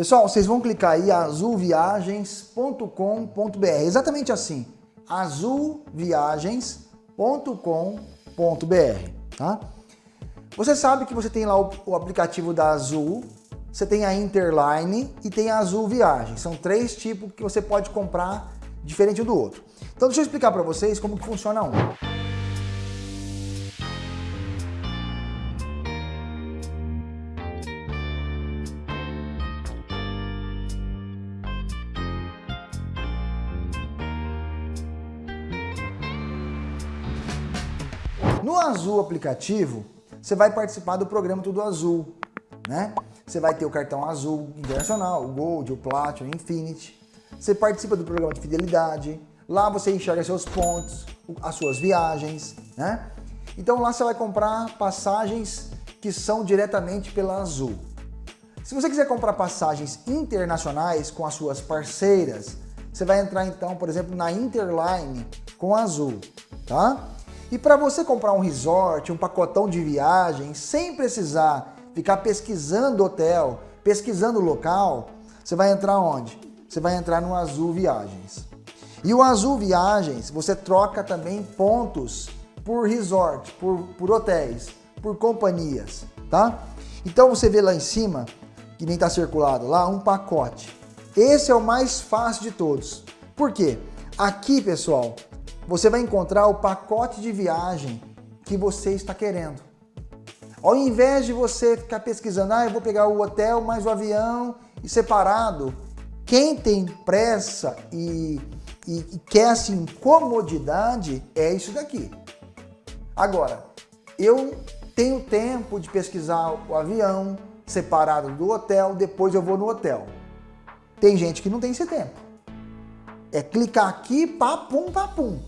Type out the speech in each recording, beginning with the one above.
Pessoal, vocês vão clicar aí azulviagens.com.br, exatamente assim, azulviagens.com.br, tá? Você sabe que você tem lá o, o, aplicativo da Azul, você tem a Interline e tem a Azul Viagens. São três tipos que você pode comprar diferente um do outro. Então deixa eu explicar para vocês como que funciona um. Aplicativo, você vai participar do programa Tudo Azul, né? Você vai ter o cartão azul internacional, o Gold, o Platinum, o Infinity. Você participa do programa de fidelidade. Lá você enxerga seus pontos, as suas viagens, né? Então lá você vai comprar passagens que são diretamente pela Azul. Se você quiser comprar passagens internacionais com as suas parceiras, você vai entrar então, por exemplo, na Interline com a Azul, tá? E para você comprar um resort, um pacotão de viagem, sem precisar ficar pesquisando hotel, pesquisando local, você vai entrar onde? Você vai entrar no Azul Viagens. E o Azul Viagens, você troca também pontos por resort, por, por hotéis, por companhias, tá? Então você vê lá em cima, que nem está circulado lá, um pacote. Esse é o mais fácil de todos. Por quê? Aqui, pessoal, você vai encontrar o pacote de viagem que você está querendo. Ao invés de você ficar pesquisando, ah, eu vou pegar o hotel mais o avião e separado, quem tem pressa e, e, e quer assim comodidade é isso daqui. Agora, eu tenho tempo de pesquisar o avião separado do hotel, depois eu vou no hotel. Tem gente que não tem esse tempo. É clicar aqui, papum, papum.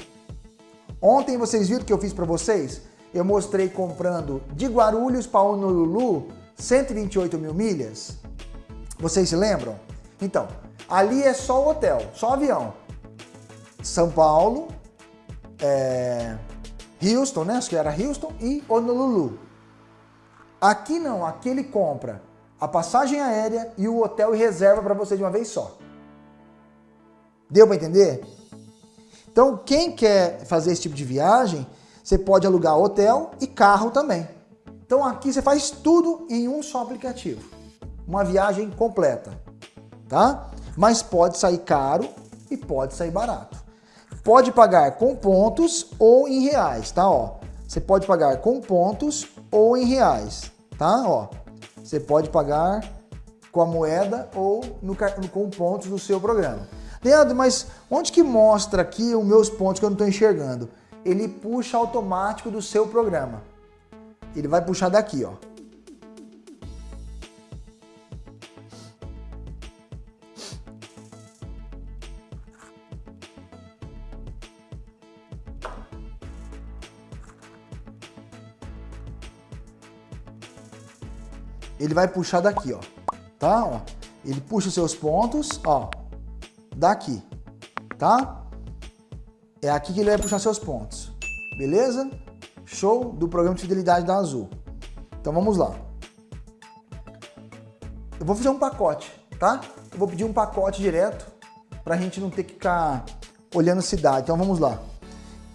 Ontem vocês viram o que eu fiz para vocês? Eu mostrei comprando de Guarulhos para Honolulu 128 mil milhas. Vocês se lembram? Então, ali é só o hotel, só avião. São Paulo, é, Houston, né? Acho que era Houston e Honolulu. Aqui não, aqui ele compra a passagem aérea e o hotel e reserva para você de uma vez só. Deu para entender? Então, quem quer fazer esse tipo de viagem, você pode alugar hotel e carro também. Então aqui você faz tudo em um só aplicativo. Uma viagem completa, tá? Mas pode sair caro e pode sair barato. Pode pagar com pontos ou em reais, tá? Ó, você pode pagar com pontos ou em reais, tá? Ó, você pode pagar com a moeda ou no, com pontos do seu programa. Leandro, mas onde que mostra aqui os meus pontos que eu não estou enxergando? Ele puxa automático do seu programa. Ele vai puxar daqui, ó. Ele vai puxar daqui, ó. Tá? Ó. Ele puxa os seus pontos, ó daqui, tá? É aqui que ele vai puxar seus pontos, beleza? Show do programa de fidelidade da Azul. Então vamos lá. Eu vou fazer um pacote, tá? Eu vou pedir um pacote direto para a gente não ter que ficar olhando cidade. Então vamos lá.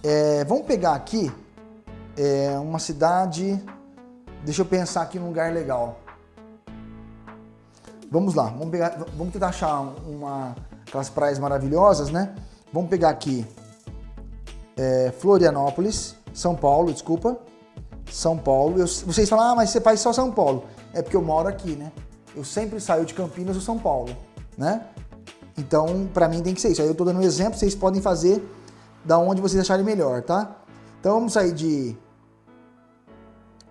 É, vamos pegar aqui é, uma cidade... Deixa eu pensar aqui num lugar legal. Vamos lá, vamos, pegar, vamos tentar achar uma, aquelas praias maravilhosas, né? Vamos pegar aqui é, Florianópolis, São Paulo, desculpa. São Paulo. Eu, vocês falam, ah, mas você faz só São Paulo. É porque eu moro aqui, né? Eu sempre saio de Campinas ou São Paulo, né? Então, para mim tem que ser isso. Aí eu tô dando um exemplo, vocês podem fazer da onde vocês acharem melhor, tá? Então vamos sair de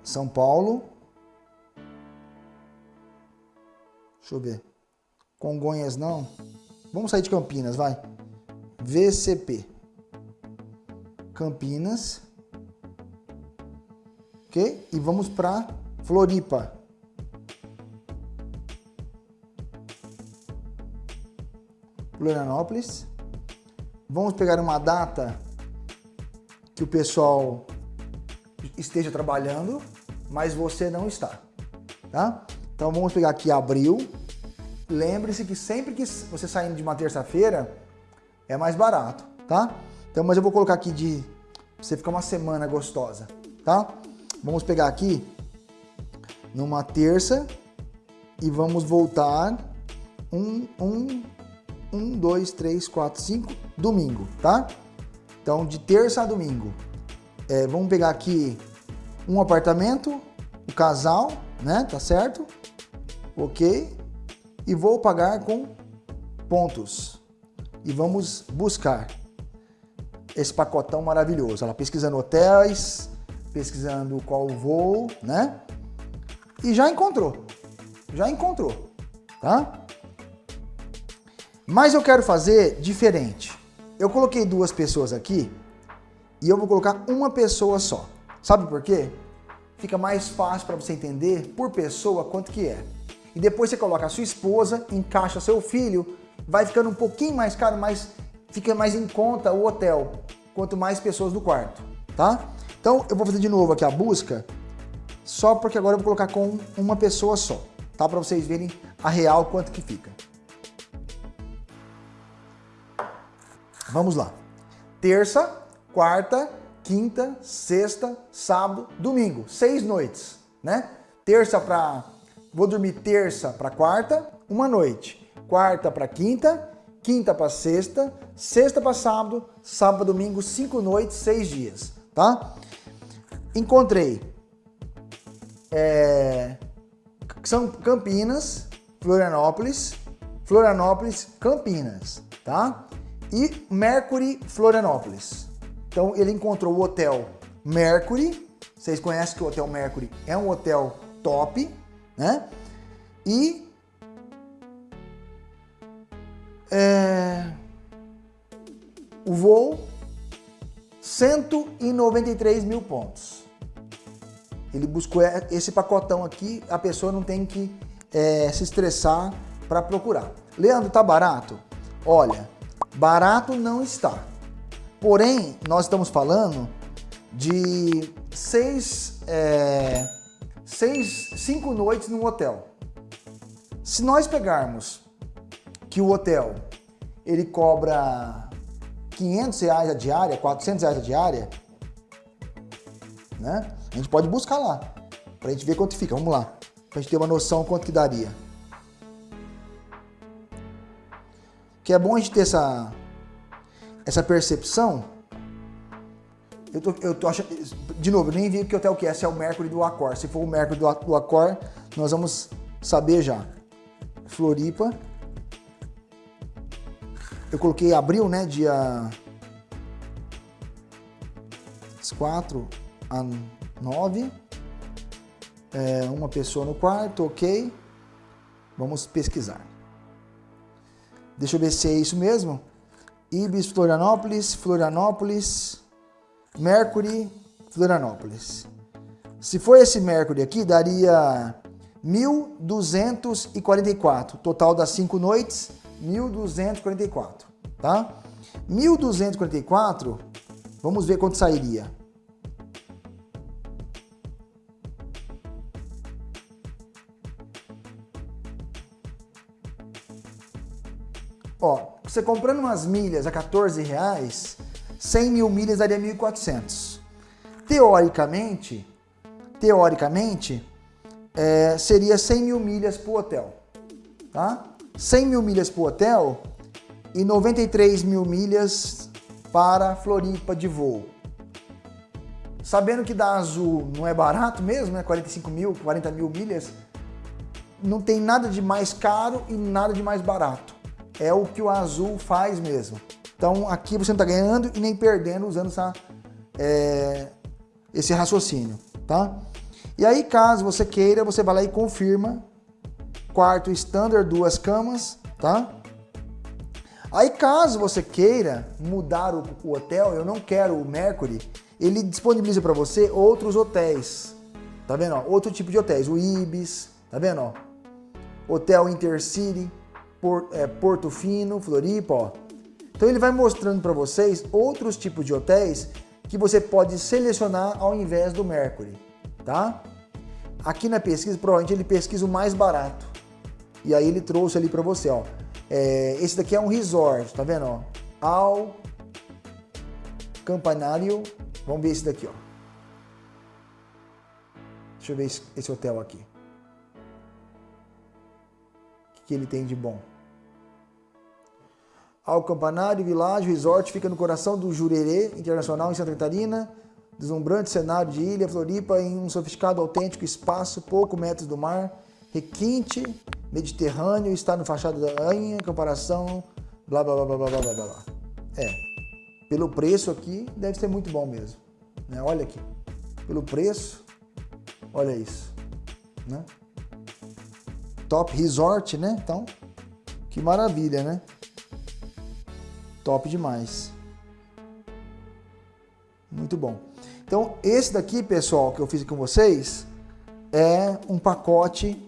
São Paulo. Deixa eu ver. Congonhas não. Vamos sair de Campinas, vai. VCP. Campinas. Ok? E vamos para Floripa. Florianópolis. Vamos pegar uma data que o pessoal esteja trabalhando, mas você não está, tá? Então vamos pegar aqui abril lembre-se que sempre que você saindo de uma terça-feira, é mais barato, tá? Então, mas eu vou colocar aqui de você ficar uma semana gostosa, tá? Vamos pegar aqui numa terça e vamos voltar um, um, um, dois, três, quatro, cinco, domingo, tá? Então, de terça a domingo. É, vamos pegar aqui um apartamento, o casal, né? Tá certo? Ok. E vou pagar com pontos. E vamos buscar esse pacotão maravilhoso. Ela pesquisando hotéis, pesquisando qual voo, né? E já encontrou. Já encontrou, tá? Mas eu quero fazer diferente. Eu coloquei duas pessoas aqui e eu vou colocar uma pessoa só. Sabe por quê? Fica mais fácil para você entender por pessoa quanto que é. E depois você coloca a sua esposa, encaixa seu filho, vai ficando um pouquinho mais caro, mas fica mais em conta o hotel, quanto mais pessoas no quarto, tá? Então eu vou fazer de novo aqui a busca, só porque agora eu vou colocar com uma pessoa só, tá? Para vocês verem a real quanto que fica. Vamos lá. Terça, quarta, quinta, sexta, sábado, domingo. Seis noites, né? Terça para... Vou dormir terça para quarta, uma noite. Quarta para quinta, quinta para sexta, sexta para sábado, sábado, domingo, cinco noites, seis dias, tá? Encontrei é, são Campinas, Florianópolis, Florianópolis, Campinas, tá? E Mercury, Florianópolis. Então ele encontrou o hotel Mercury, vocês conhecem que o Hotel Mercury é um hotel top, né? E é, o voo 193 mil pontos. Ele buscou esse pacotão aqui, a pessoa não tem que é, se estressar para procurar. Leandro, tá barato? Olha, barato não está. Porém, nós estamos falando de seis, é, seis, cinco noites num hotel. Se nós pegarmos que o hotel ele cobra 500 reais a diária, 400 reais a diária, né? A gente pode buscar lá, pra gente ver quanto fica. Vamos lá, pra gente ter uma noção quanto que daria. Que é bom a gente ter essa, essa percepção. Eu tô, eu tô achando, de novo, nem vi que hotel que é, se é o Mercury do Accor. Se for o Mercury do, do Accor, nós vamos saber já. Floripa, eu coloquei abril, né? Dia 4 a 9. É, uma pessoa no quarto, ok. Vamos pesquisar. Deixa eu ver se é isso mesmo. Ibis, Florianópolis, Florianópolis, Mercury, Florianópolis. Se for esse Mercury aqui, daria 1.244. Total das 5 noites, 1.244, tá? 1.244, vamos ver quanto sairia. Ó, você comprando umas milhas a 14 reais, 100 mil milhas daria 1.400. Teoricamente, teoricamente, é, seria 100 mil milhas o hotel, tá? 100 mil milhas o hotel e 93 mil milhas para Floripa de voo. Sabendo que da Azul não é barato mesmo, né? 45 mil, 40 mil milhas, não tem nada de mais caro e nada de mais barato. É o que o Azul faz mesmo. Então aqui você não está ganhando e nem perdendo usando essa, é, esse raciocínio, tá? E aí caso você queira, você vai lá e confirma quarto standard, duas camas, tá? Aí caso você queira mudar o, o hotel, eu não quero o Mercury, ele disponibiliza para você outros hotéis, tá vendo? Ó? Outro tipo de hotéis, o Ibis, tá vendo? Ó? Hotel Intercity, Por, é, Porto Fino, Floripa, ó. Então ele vai mostrando para vocês outros tipos de hotéis que você pode selecionar ao invés do Mercury, tá? Aqui na pesquisa, provavelmente ele pesquisa o mais barato E aí ele trouxe ali para você, ó. É, esse daqui é um resort, tá vendo, ó? Ao Campanário. Vamos ver esse daqui, ó. Deixa eu ver esse, esse hotel aqui. O que, que ele tem de bom? Ao Campanário Village Resort fica no coração do Jurerê Internacional em Santa Catarina. Deslumbrante cenário de ilha, Floripa, em um sofisticado, autêntico espaço, pouco metros do mar, requinte, Mediterrâneo, está no fachada da Anha, comparação, blá blá blá blá blá blá blá. É, pelo preço aqui, deve ser muito bom mesmo. Né? Olha aqui, pelo preço, olha isso. Né? Top Resort, né? Então, que maravilha, né? Top demais. Muito bom. Então, esse daqui, pessoal, que eu fiz com vocês, é um pacote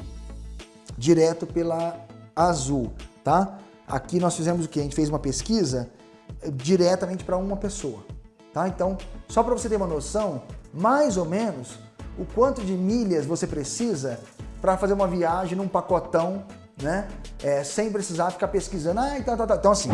direto pela Azul, tá? Aqui nós fizemos o que? A gente fez uma pesquisa diretamente para uma pessoa, tá? Então, só para você ter uma noção, mais ou menos, o quanto de milhas você precisa para fazer uma viagem num pacotão, né? É, sem precisar ficar pesquisando, ah, então, então, então. então assim,